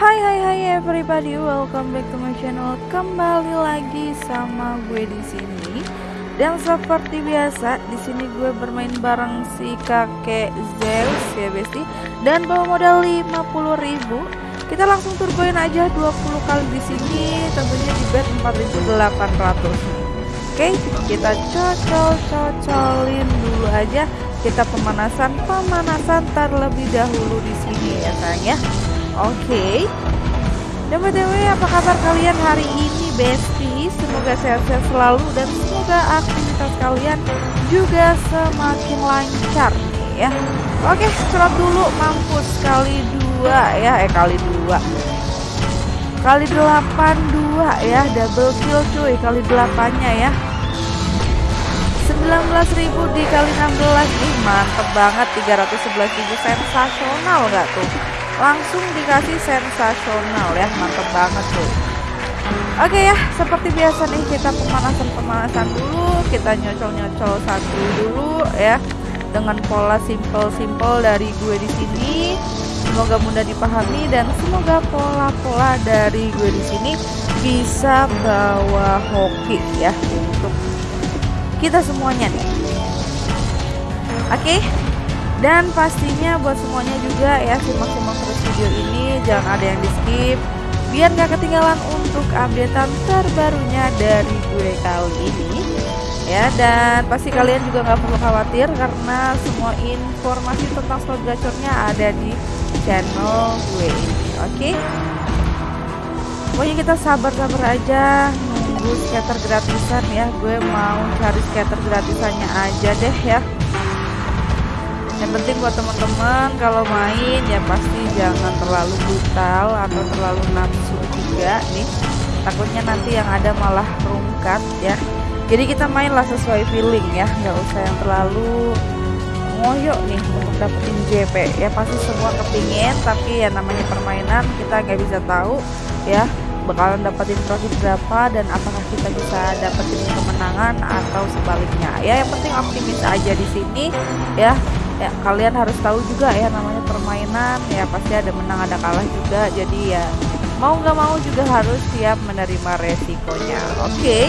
Hai hai hai everybody, welcome back to my channel. Kembali lagi sama gue di sini. Dan seperti biasa, di sini gue bermain bareng si kakek Zeus ya besti dan bawa modal 50.000. Kita langsung turboin aja 20 kali di sini, tentunya di bet 4.800. Oke, kita cocol-cocolin dulu aja. Kita pemanasan pemanasan terlebih dahulu di sini ya sayang ya. Oke. Dan btw apa kabar kalian hari ini Besti? Semoga sehat-sehat selalu dan semoga aktivitas kalian juga semakin lancar ya. Oke, cerot dulu mampus kali dua ya, eh kali dua kali delapan dua ya double kill cuy kali delapannya ya 19.000 dikali 16 nih mantep banget 311.000 sensasional nggak tuh langsung dikasih sensasional ya mantep banget tuh Oke ya, seperti biasa nih kita pemanasan-pemanasan dulu, kita nyocol-nyocol satu dulu ya dengan pola simple-simple dari gue di sini. Semoga mudah dipahami dan semoga pola-pola dari gue di sini bisa bawa hoki ya untuk kita semuanya nih. Oke. Dan pastinya buat semuanya juga ya simak-simak terus video ini, jangan ada yang di skip biar gak ketinggalan untuk updatean terbarunya dari gue kali ini. Ya dan pasti kalian juga nggak perlu khawatir karena semua informasi tentang slot gacornya ada di channel gue ini oke? Okay? pokoknya kita sabar-sabar aja nunggu scatter gratisan ya. Gue mau cari scatter gratisannya aja deh ya yang penting buat teman-teman kalau main ya pasti jangan terlalu brutal atau terlalu nafsu juga nih. Takutnya nanti yang ada malah rungkat ya. Jadi kita mainlah sesuai feeling ya. Nggak usah yang terlalu ngoyo nih untuk dapetin JP ya pasti semua kepingin tapi ya namanya permainan kita nggak bisa tahu ya bakalan dapetin profit berapa dan apakah kita bisa dapetin kemenangan atau sebaliknya. Ya yang penting optimis aja di sini ya ya kalian harus tahu juga ya namanya permainan ya pasti ada menang ada kalah juga. Jadi ya mau nggak mau juga harus siap menerima resikonya. Oke. Okay?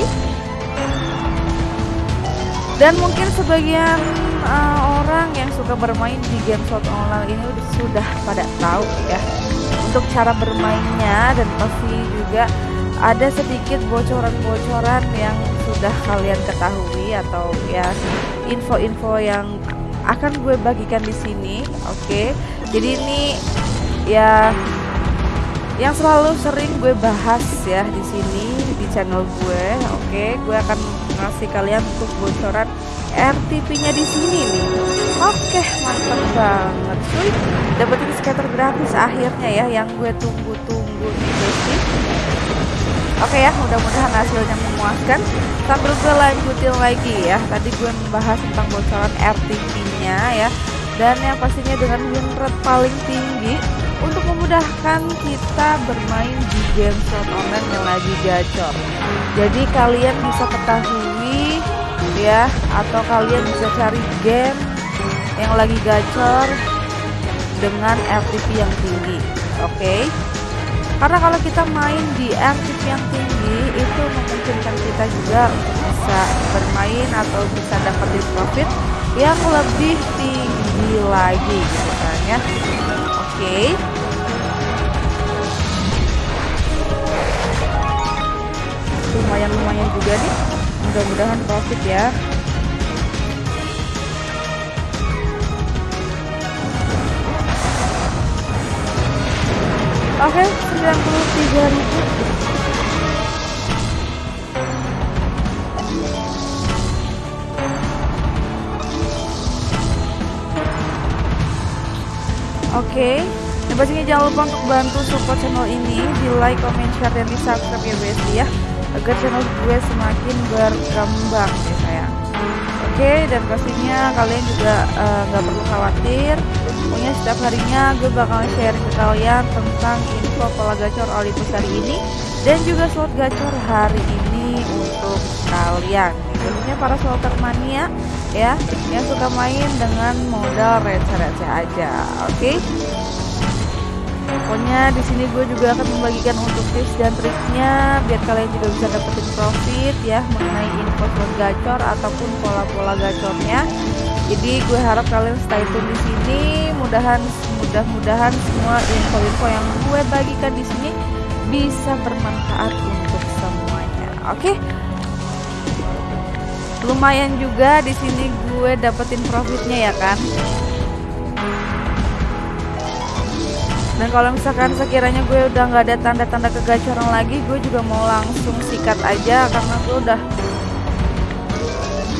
dan mungkin sebagian uh, orang yang suka bermain di game slot online ini sudah pada tahu ya untuk cara bermainnya. Dan pasti juga ada sedikit bocoran-bocoran yang sudah kalian ketahui atau ya info-info yang akan gue bagikan di sini oke okay? jadi ini ya yang selalu sering gue bahas ya di sini di channel gue oke okay? gue akan ngasih kalian untuk bocoran RTP-nya di sini nih oke mantap banget cuy dapetin scatter gratis akhirnya ya yang gue tunggu-tunggu Oke ya, mudah-mudahan hasilnya memuaskan. Sambil gue lanjutin lagi ya. Tadi gue membahas tentang bocoran RTP-nya ya. Dan yang pastinya dengan win rate paling tinggi untuk memudahkan kita bermain di game slot online yang lagi gacor. Jadi kalian bisa ketahui ya atau kalian bisa cari game yang lagi gacor dengan RTP yang tinggi. Oke. Okay? Karena kalau kita main di RTP yang tinggi itu memungkinkan kita juga bisa bermain atau bisa dapetin profit yang lebih tinggi lagi gitu kan ya. Oke. Okay. lumayan-lumayan juga nih. Mudah-mudahan profit ya. Oke, okay, 93 ribu. Oke, okay. dan pastinya jangan lupa untuk bantu support channel ini di like, comment, share, dan di subscribe ya guys ya agar channel gue semakin berkembang ya. Oke, okay, dan pastinya kalian juga eh, nggak uh, perlu khawatir Pokoknya setiap harinya gue bakal share ke kalian tentang info pola gacor Olympus hari ini dan juga slot gacor hari ini untuk kalian. Tentunya para slotter mania ya yang suka main dengan modal receh-receh aja. Oke. Okay? Pokoknya di sini gue juga akan membagikan untuk tips dan triknya biar kalian juga bisa dapetin profit ya mengenai info slot gacor ataupun pola-pola gacornya. Jadi gue harap kalian stay tune di sini. Mudahan mudah-mudahan semua info-info yang gue bagikan di sini bisa bermanfaat untuk semuanya. Oke? Okay? lumayan juga di sini gue dapetin profitnya ya kan dan kalau misalkan sekiranya gue udah nggak ada tanda-tanda kegacoran lagi gue juga mau langsung sikat aja karena gue udah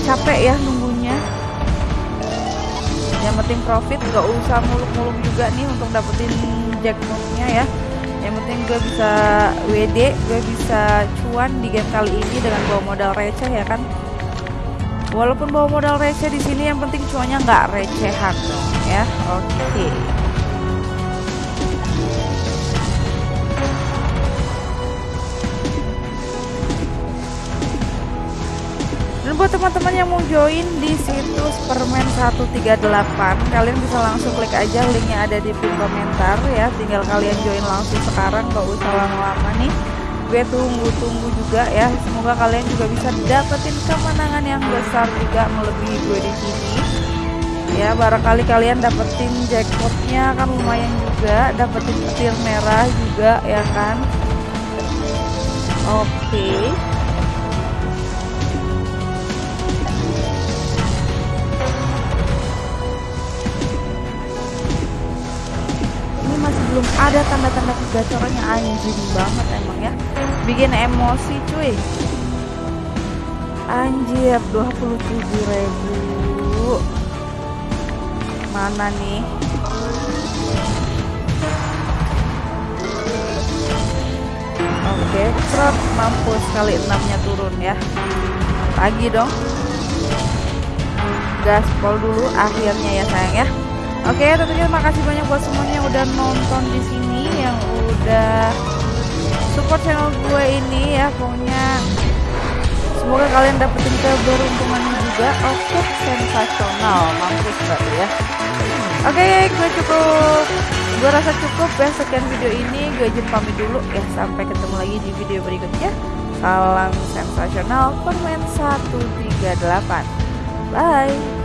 capek ya nunggunya. Yang penting profit nggak usah muluk-muluk juga nih untuk dapetin jackpotnya ya. Yang penting gue bisa WD gue bisa cuan di game kali ini dengan bawa modal receh ya kan. Walaupun bawa modal receh di sini yang penting cuannya nggak recehan dong ya. Oke. okay. Buat teman-teman yang mau join di situs permen 138 Kalian bisa langsung klik aja linknya ada di pin komentar ya. Tinggal kalian join langsung sekarang gak usah lama-lama nih. Gue tunggu-tunggu juga ya. Semoga kalian juga bisa dapetin kemenangan yang besar juga melebihi gue di sini. Ya barangkali kalian dapetin jackpotnya kan lumayan juga Dapetin petir merah juga ya kan. Oke. okay. Belum ada tanda-tanda kegacorannya anjing banget emang ya. Bikin emosi cuy. Anjir 27 ribu. Mana nih? Oke okay, mampus kali enamnya turun ya. Lagi dong. Gaspol dulu akhirnya ya sayang ya Oke, tentunya terima kasih banyak buat semuanya yang udah nonton di sini, yang udah support channel gue ini ya. Pokoknya. Semoga kalian dapetin keberuntungan juga. Oke, sensasional, mampus berarti ya. Oke, gue cukup. Gue rasa cukup ya sekian video ini. Gue izin pamit dulu ya. Sampai ketemu lagi di video berikutnya. Salam sensasional. Permen 138 bye